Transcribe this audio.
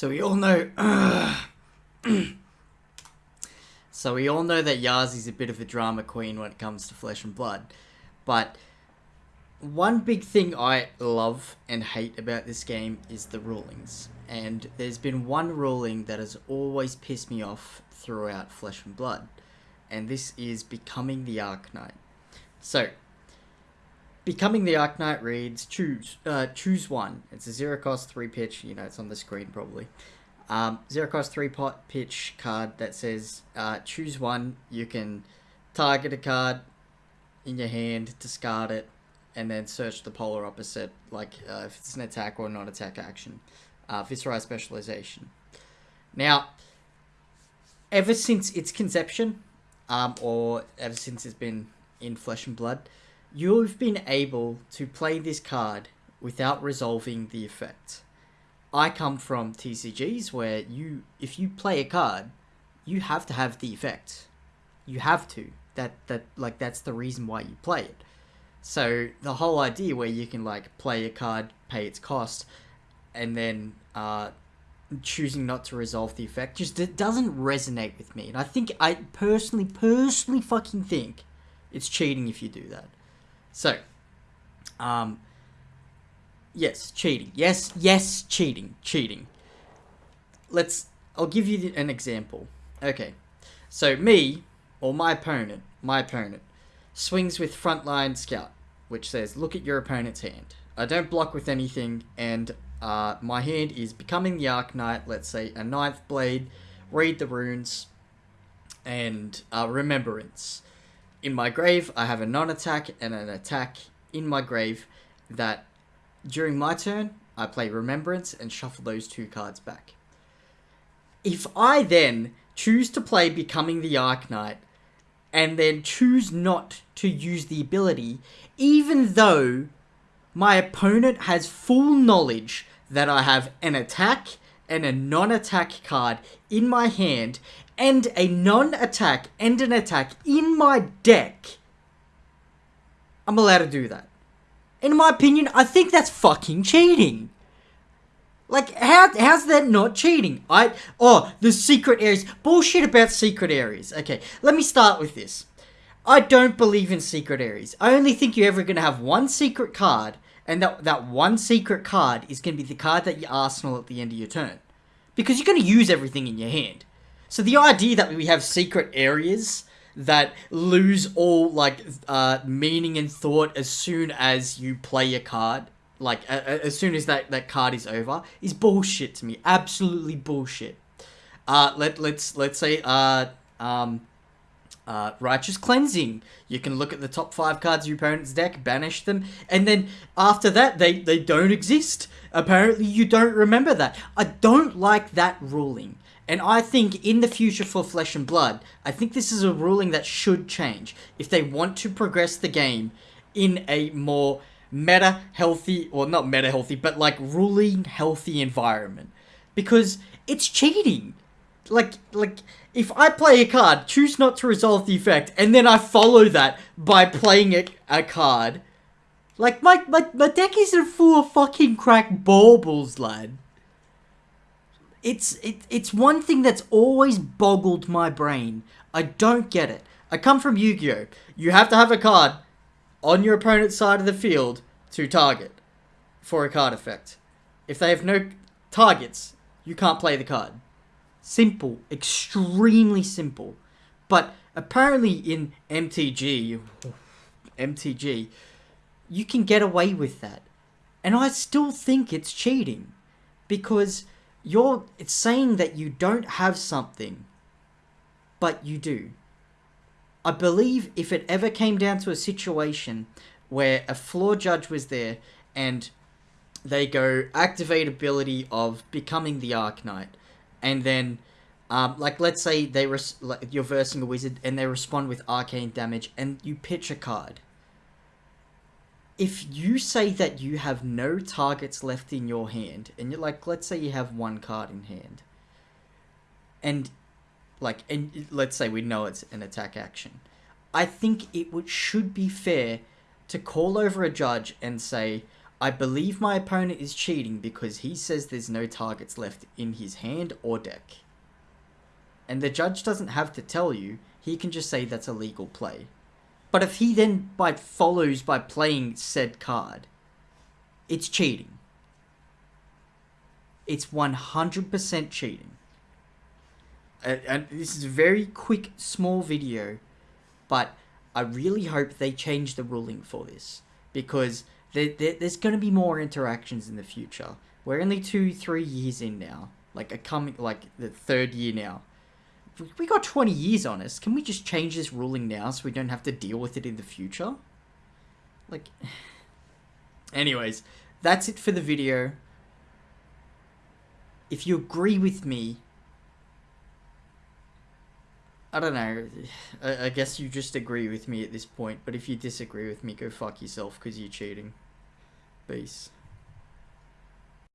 So we all know. so we all know that Yazi's a bit of a drama queen when it comes to flesh and blood, but one big thing I love and hate about this game is the rulings. And there's been one ruling that has always pissed me off throughout Flesh and Blood, and this is becoming the Arc Arknight. So, becoming the Arknight reads choose uh, choose one. It's a zero cost three pitch. You know, it's on the screen probably. Um, zero cost three pot pitch card that says uh, choose one. You can target a card in your hand, discard it, and then search the polar opposite, like uh, if it's an attack or non-attack action. Uh, Viserai specialization. Now, ever since its conception, um, or ever since it's been in Flesh and Blood, you've been able to play this card without resolving the effect. I come from TCGs where you, if you play a card, you have to have the effect. You have to. That that like that's the reason why you play it. So the whole idea where you can like play a card, pay its cost, and then uh, choosing not to resolve the effect just it doesn't resonate with me. And I think I personally, personally, fucking think it's cheating if you do that. So, um, yes, cheating. Yes, yes, cheating, cheating. Let's. I'll give you an example. Okay, so me or my opponent, my opponent swings with frontline scout, which says, look at your opponent's hand. I don't block with anything, and uh, my hand is becoming the Arknight, let's say a ninth blade, read the runes, and uh, remembrance. In my grave, I have a non-attack and an attack in my grave that during my turn, I play remembrance and shuffle those two cards back. If I then choose to play becoming the Arknight and then choose not to use the ability, even though my opponent has full knowledge that I have an attack and a non-attack card in my hand and a non-attack and an attack in my deck, I'm allowed to do that. In my opinion, I think that's fucking cheating. Like, how how's that not cheating? I oh the secret areas bullshit about secret areas. Okay, let me start with this. I don't believe in secret areas. I only think you're ever gonna have one secret card, and that that one secret card is gonna be the card that you arsenal at the end of your turn, because you're gonna use everything in your hand. So the idea that we have secret areas that lose all like uh, meaning and thought as soon as you play a card like as soon as that, that card is over is bullshit to me. Absolutely bullshit. Uh let let's let's say uh um uh, righteous cleansing. You can look at the top five cards of your opponent's deck, banish them, and then after that, they, they don't exist. Apparently, you don't remember that. I don't like that ruling. And I think in the future for Flesh and Blood, I think this is a ruling that should change. If they want to progress the game in a more meta healthy, or not meta healthy, but like ruling healthy environment. Because it's cheating. Like, like, if I play a card, choose not to resolve the effect, and then I follow that by playing a, a card, like, my, my, my deck isn't full of fucking crack baubles, lad. It's, it, it's one thing that's always boggled my brain. I don't get it. I come from Yu-Gi-Oh! You have to have a card on your opponent's side of the field to target for a card effect. If they have no targets, you can't play the card. Simple, extremely simple. But apparently in MTG, MTG, you can get away with that. And I still think it's cheating because you're it's saying that you don't have something but you do. I believe if it ever came down to a situation where a floor judge was there and they go activate ability of becoming the Arknight, and then um, like let's say they res- like you're versing a wizard and they respond with arcane damage and you pitch a card. If you say that you have no targets left in your hand, and you're like, let's say you have one card in hand, and like, and let's say we know it's an attack action, I think it would should be fair to call over a judge and say, I believe my opponent is cheating because he says there's no targets left in his hand or deck. And the judge doesn't have to tell you, he can just say that's a legal play. But if he then by follows by playing said card, it's cheating. It's 100% cheating. And, and this is a very quick, small video, but I really hope they change the ruling for this because there, there, there's going to be more interactions in the future. We're only two, three years in now, like a coming, like the third year now. We- got 20 years on us. Can we just change this ruling now so we don't have to deal with it in the future? Like, anyways, that's it for the video. If you agree with me, I don't know. I, I guess you just agree with me at this point. But if you disagree with me, go fuck yourself because you're cheating. Peace.